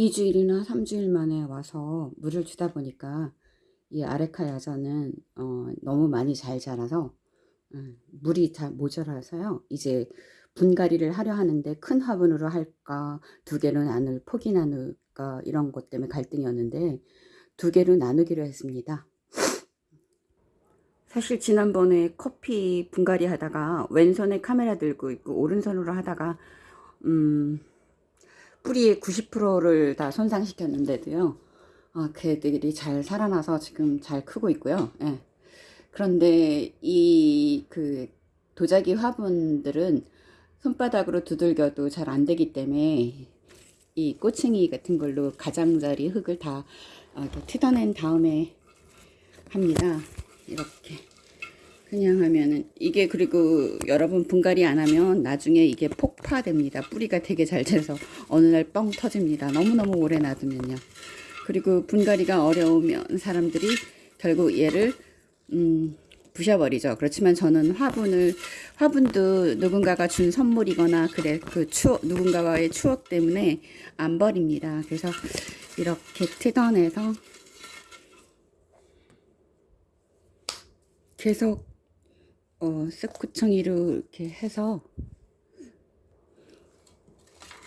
2주일이나 3주일 만에 와서 물을 주다 보니까 이 아레카 야자는 어, 너무 많이 잘 자라서 음, 물이 잘 모자라서요. 이제 분갈이를 하려 하는데 큰 화분으로 할까 두 개로 나눌 포기 나눌까 이런 것 때문에 갈등이었는데 두 개로 나누기로 했습니다. 사실 지난번에 커피 분갈이 하다가 왼손에 카메라 들고 있고 오른손으로 하다가 음, 뿌리의 90%를 다 손상시켰는데도요. 아, 걔들이 잘 살아나서 지금 잘 크고 있고요. 예. 그런데 이 그 도자기 화분들은 손바닥으로 두들겨도 잘 안 되기 때문에 이 꼬챙이 같은 걸로 가장자리 흙을 다 어, 이렇게 뜯어낸 다음에 합니다. 이렇게 그냥 하면은 이게 그리고 여러분 분갈이 안 하면 나중에 이게 폭파됩니다. 뿌리가 되게 잘 돼서 어느 날 뻥 터집니다. 너무너무 오래 놔두면요. 그리고 분갈이가 어려우면 사람들이 결국 얘를 음, 부셔버리죠. 그렇지만 저는 화분을 화분도 누군가가 준 선물이거나 그래 그 추억 누군가와의 추억 때문에 안 버립니다. 그래서 이렇게 뜯어내서 계속 어, 쓱구청이로 이렇게 해서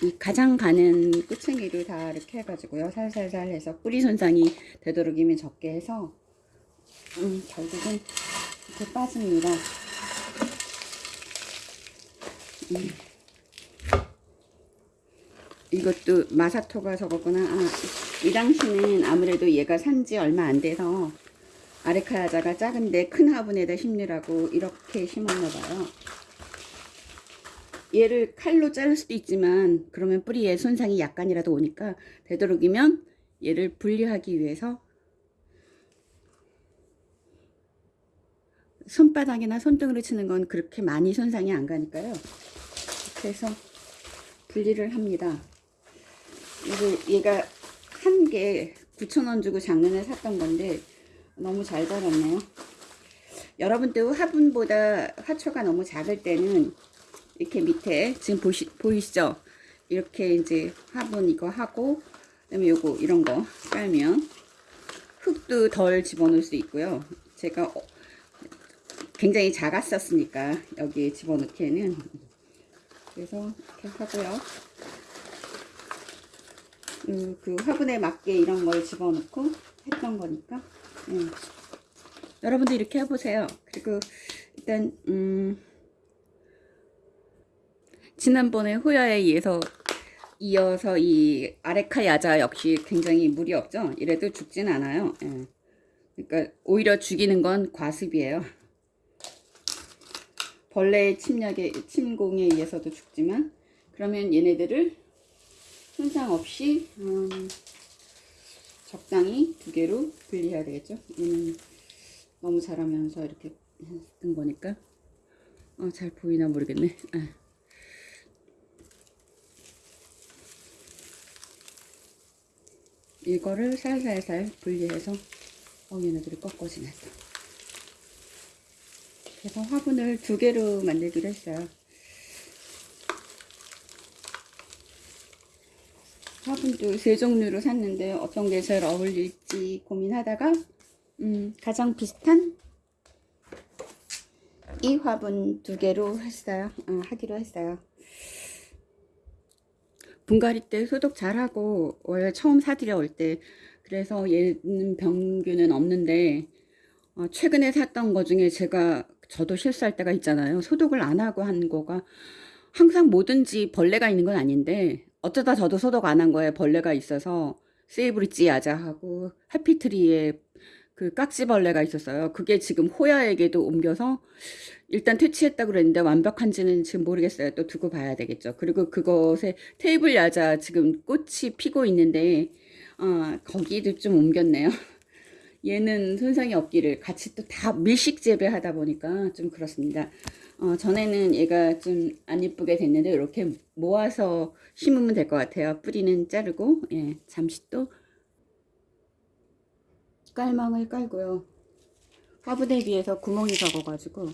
이 가장 가는 끝챙이를 다 이렇게 해가지고요 살살살 해서 뿌리 손상이 되도록이면 적게 해서 음, 결국은 이렇게 빠집니다 음. 이것도 마사토가 적었구나 아, 이 당시는 아무래도 얘가 산지 얼마 안 돼서 아레카야자가 작은데 큰 화분에다 심느라고 이렇게 심었나 봐요. 얘를 칼로 자를 수도 있지만 그러면 뿌리에 손상이 약간이라도 오니까 되도록이면 얘를 분리하기 위해서 손바닥이나 손등으로 치는 건 그렇게 많이 손상이 안 가니까요. 그래서 분리를 합니다. 이거 얘가 한 개 9,000원 주고 작년에 샀던 건데 너무 잘 자랐네요. 여러분도 화분보다 화초가 너무 작을 때는 이렇게 밑에 지금 보시, 보이시죠? 이렇게 이제 화분 이거 하고 그다음에 요거 이런 거 깔면 흙도 덜 집어넣을 수 있고요. 제가 어, 굉장히 작았었으니까 여기에 집어넣기에는 그래서 이렇게 하고요. 음, 그 화분에 맞게 이런 걸 집어넣고 했던 거니까 음. 여러분도 이렇게 해보세요. 그리고 일단 음, 지난번에 호야에 의해서 이어서 이 아레카 야자 역시 굉장히 무리 없죠. 이래도 죽진 않아요. 예. 그러니까 오히려 죽이는 건 과습이에요. 벌레의 침략에 침공에 의해서도 죽지만 그러면 얘네들을 손상 없이 음, 적당히 두 개로 분리해야 되겠죠. 얘는 너무 자라면서 이렇게 했던 거니까 어, 잘 보이나 모르겠네. 아. 이거를 살살살 분리해서 어 얘네들이 꺾어지네 또. 그래서 화분을 두 개로 만들기로 했어요. 화분도 세 종류로 샀는데 어떤 게 제일 어울릴지 고민하다가 음, 가장 비슷한 이 화분 두 개로 했어요. 어, 하기로 했어요. 분갈이 때 소독 잘하고 원래 처음 사들여 올 때 그래서 얘는 병균은 없는데 어, 최근에 샀던 거 중에 제가 저도 실수할 때가 있잖아요. 소독을 안 하고 한 거가 항상 뭐든지 벌레가 있는 건 아닌데 어쩌다 저도 소독 안 한 거에 벌레가 있어서 세이브리지 야자 하고 해피트리에 그 깍지벌레가 있었어요. 그게 지금 호야에게도 옮겨서 일단 퇴치했다고 그랬는데 완벽한지는 지금 모르겠어요. 또 두고 봐야 되겠죠. 그리고 그것에 테이블 야자 지금 꽃이 피고 있는데 어, 거기도 좀 옮겼네요. 얘는 손상이 없기를 같이 또 다 밀식 재배하다 보니까 좀 그렇습니다. 어, 전에는 얘가 좀 안 이쁘게 됐는데 이렇게 모아서 심으면 될 것 같아요. 뿌리는 자르고 예, 잠시 또 깔망을 깔고요. 화분에 비해서 구멍이 적어가지고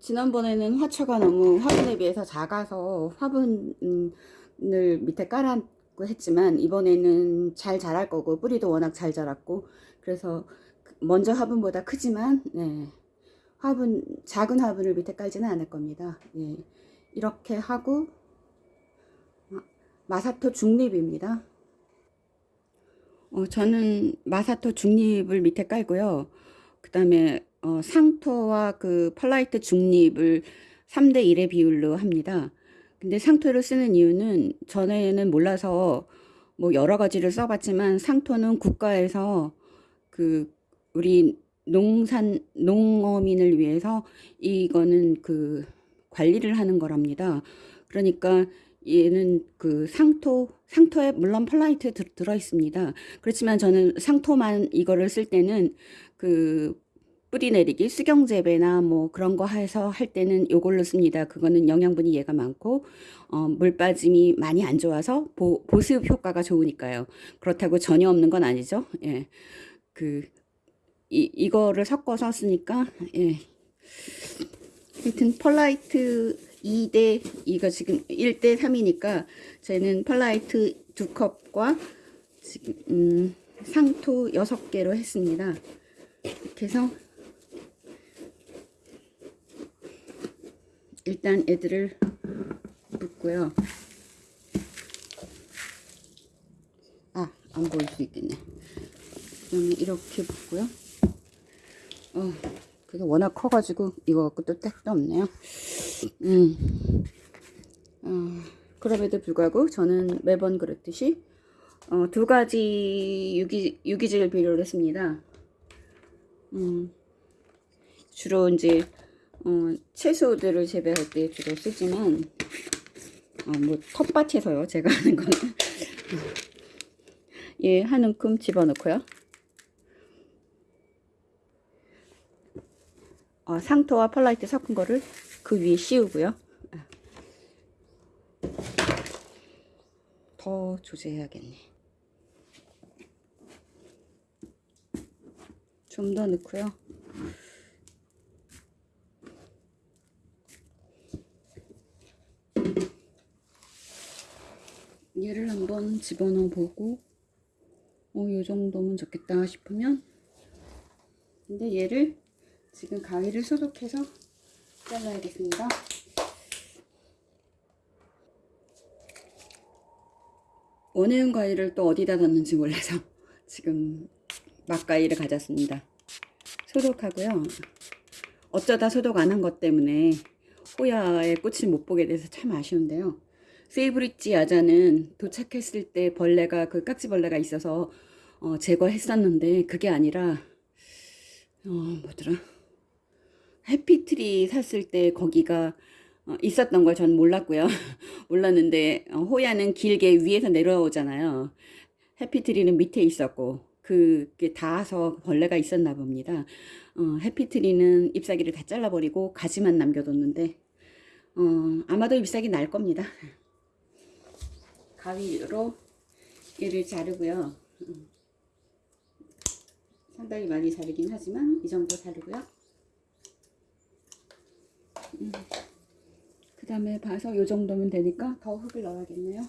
지난번에는 화초가 너무 화분에 비해서 작아서 화분 을 밑에 깔았고 했지만 이번에는 잘 자랄 거고 뿌리도 워낙 잘 자랐고 그래서 먼저 화분보다 크지만 네, 화분 작은 화분을 밑에 깔지는 않을 겁니다. 예, 이렇게 하고 마사토 중립입니다. 어, 저는 마사토 중립을 밑에 깔고요. 그 다음에 어, 상토와 그 펄라이트 중립을 3대 1의 비율로 합니다. 근데 상토를 쓰는 이유는 전에는 몰라서 뭐 여러 가지를 써봤지만 상토는 국가에서 그 우리 농산 농어민을 위해서 이거는 그 관리를 하는 거랍니다. 그러니까 얘는 그 상토 상토에 물론 펄라이트 들, 들어 있습니다. 그렇지만 저는 상토만 이거를 쓸 때는 그 뿌리 내리기 수경재배나 뭐 그런 거 해서 할 때는 요걸로 씁니다. 그거는 영양분이 얘가 많고 어, 물 빠짐이 많이 안 좋아서 보, 보습 효과가 좋으니까요. 그렇다고 전혀 없는 건 아니죠. 예. 그 이, 이거를 섞어서 쓰니까 예. 하여튼 펄라이트 2대 이거 지금 1대 3이니까 저는 펄라이트 두 컵과 지금 음, 상토 6개로 했습니다. 이렇게 해서 일단 애들을 붓고요. 아, 안 보일 수 있겠네. 그러면 이렇게 붓고요. 어, 그게 워낙 커가지고 이거 갖고 또 택도 없네요. 음, 어, 그럼에도 불구하고 저는 매번 그랬듯이 어, 두 가지 유기, 유기질 비료를 씁니다. 음, 주로 이제 어, 채소들을 재배할 때 주로 쓰지만 어, 뭐 텃밭에서요 제가 하는 거는 예, 한 움큼 집어넣고요. 어, 상토와 펄라이트 섞은 거를 그 위에 씌우고요. 더 조제해야겠네. 좀 더 넣고요. 얘를 한번 집어넣어 보고 어, 요 정도면 좋겠다 싶으면 근데 얘를 지금 가위를 소독해서 잘라야겠습니다. 원해운 가위를 또 어디다 뒀는지 몰라서 지금 막가위를 가졌습니다. 소독하고요. 어쩌다 소독 안 한 것 때문에 호야의 꽃을 못 보게 돼서 참 아쉬운데요. 세이브리지 야자는 도착했을 때 벌레가 그 깍지벌레가 있어서 어, 제거했었는데 그게 아니라 어, 뭐더라 해피트리 샀을 때 거기가 어, 있었던 걸 전 몰랐고요. 몰랐는데 어, 호야는 길게 위에서 내려오잖아요. 해피트리는 밑에 있었고 그게 닿아서 벌레가 있었나 봅니다. 어, 해피트리는 잎사귀를 다 잘라버리고 가지만 남겨뒀는데 어, 아마도 잎사귀 날 겁니다. 가위로 얘를 자르고요. 음. 상당히 많이 자르긴 하지만 이 정도 자르고요. 음. 그 다음에 봐서 이 정도면 되니까 더 흙을 넣어야겠네요.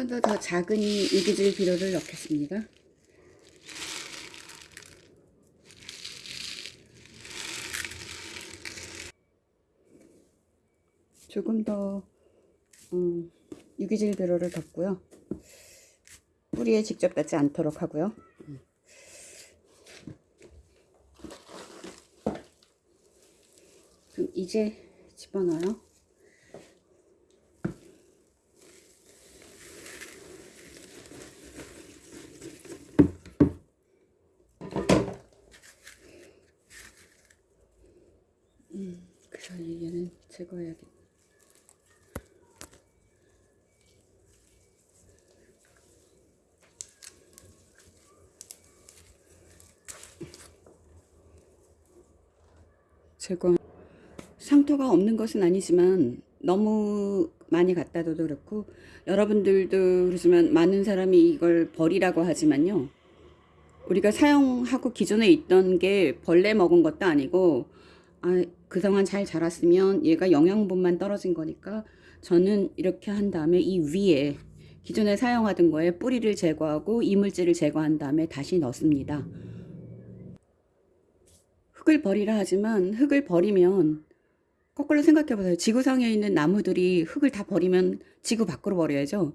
번 더 더 작은 유기질 비료를 넣겠습니다. 조금 더 음, 유기질 비료를 덮고요. 뿌리에 직접 닿지 않도록 하고요. 그럼 이제 집어넣어요. 그 사이에 제거해야겠다. 제거 상토가 없는 것은 아니지만 너무 많이 갖다 둬도 그렇고 여러분들도 그러지만 많은 사람이 이걸 버리라고 하지만요. 우리가 사용하고 기존에 있던 게 벌레 먹은 것도 아니고 아, 그동안 잘 자랐으면 얘가 영양분만 떨어진 거니까 저는 이렇게 한 다음에 이 위에 기존에 사용하던 거에 뿌리를 제거하고 이물질을 제거한 다음에 다시 넣습니다. 흙을 버리라 하지만 흙을 버리면 거꾸로 생각해 보세요. 지구상에 있는 나무들이 흙을 다 버리면 지구 밖으로 버려야죠.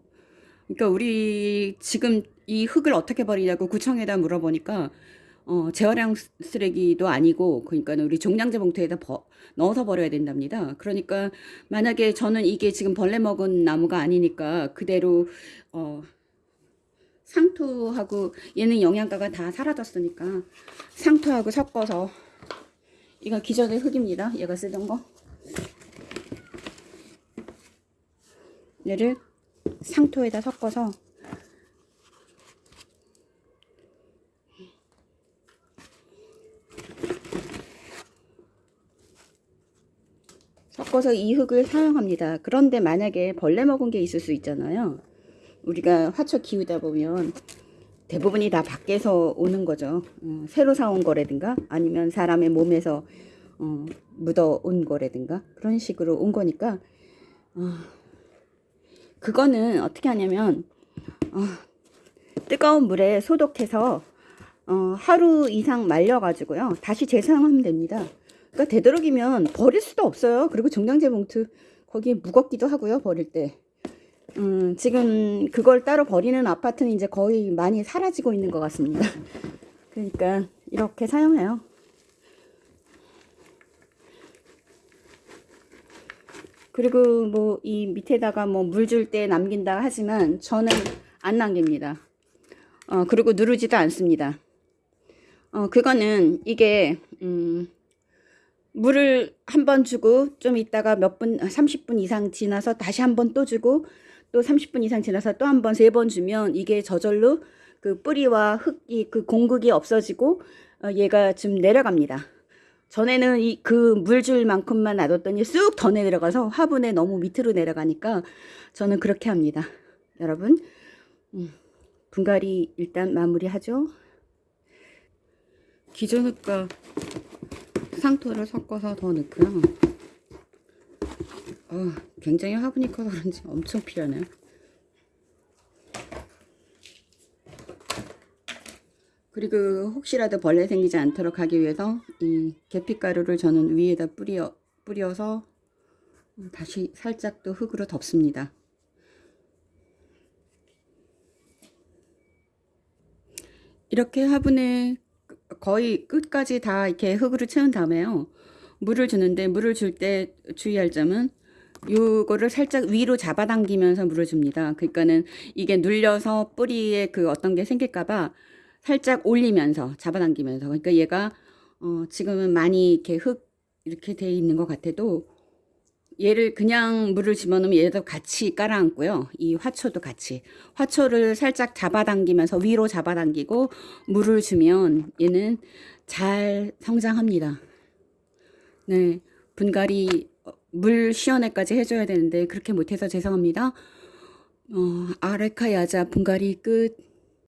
그러니까 우리 지금 이 흙을 어떻게 버리냐고 구청에다 물어보니까 어, 재활용 쓰레기도 아니고 그러니까 우리 종량제 봉투에다 버, 넣어서 버려야 된답니다. 그러니까 만약에 저는 이게 지금 벌레 먹은 나무가 아니니까 그대로 어, 상토하고 얘는 영양가가 다 사라졌으니까 상토하고 섞어서 이거 기존의 흙입니다. 얘가 쓰던 거. 얘를 상토에다 섞어서 섞어서 이 흙을 사용합니다. 그런데 만약에 벌레 먹은 게 있을 수 있잖아요. 우리가 화초 키우다 보면 대부분이 다 밖에서 오는 거죠. 어, 새로 사온 거라든가 아니면 사람의 몸에서 어, 묻어 온 거라든가 그런 식으로 온 거니까 어, 그거는 어떻게 하냐면 어, 뜨거운 물에 소독해서 어, 하루 이상 말려 가지고요 다시 재사용하면 됩니다. 그러니까 되도록이면 버릴 수도 없어요. 그리고 종량제 봉투 거기에 무겁기도 하고요 버릴 때. 음, 지금 그걸 따로 버리는 아파트는 이제 거의 많이 사라지고 있는 것 같습니다. 그러니까 이렇게 사용해요. 그리고 뭐 이 밑에다가 뭐 물 줄 때 남긴다 하지만 저는 안 남깁니다. 어, 그리고 누르지도 않습니다. 어, 그거는 이게 음, 물을 한 번 주고 좀 있다가 몇 분, 30분 이상 지나서 다시 한 번 또 주고 또 30분 이상 지나서 또 한 번, 세 번 주면 이게 저절로 그 뿌리와 흙이 그 공극이 없어지고 어, 얘가 좀 내려갑니다. 전에는 이 그 물줄 만큼만 놔뒀더니 쑥 더 내려가서 화분에 너무 밑으로 내려가니까 저는 그렇게 합니다. 여러분, 음, 분갈이 일단 마무리하죠. 기존 흙과 상토를 섞어서 더 넣고요. 어, 굉장히 화분이 커서 그런지 엄청 필요하네요. 그리고 혹시라도 벌레 생기지 않도록 하기 위해서 이 계피가루를 저는 위에다 뿌려, 뿌려서 다시 살짝 또 흙으로 덮습니다. 이렇게 화분에 거의 끝까지 다 이렇게 흙으로 채운 다음에요. 물을 주는데 물을 줄 때 주의할 점은 요거를 살짝 위로 잡아당기면서 물을 줍니다. 그러니까는 이게 눌려서 뿌리에 그 어떤 게 생길까봐 살짝 올리면서 잡아당기면서 그러니까 얘가 어 지금은 많이 이렇게 흙 이렇게 돼 있는 것 같아도 얘를 그냥 물을 집어넣으면 얘도 같이 깔아앉고요. 이 화초도 같이. 화초를 살짝 잡아당기면서 위로 잡아당기고 물을 주면 얘는 잘 성장합니다. 네. 분갈이 어, 물 시원해까지 해줘야 되는데 그렇게 못해서 죄송합니다. 어, 아레카 야자 분갈이 끝.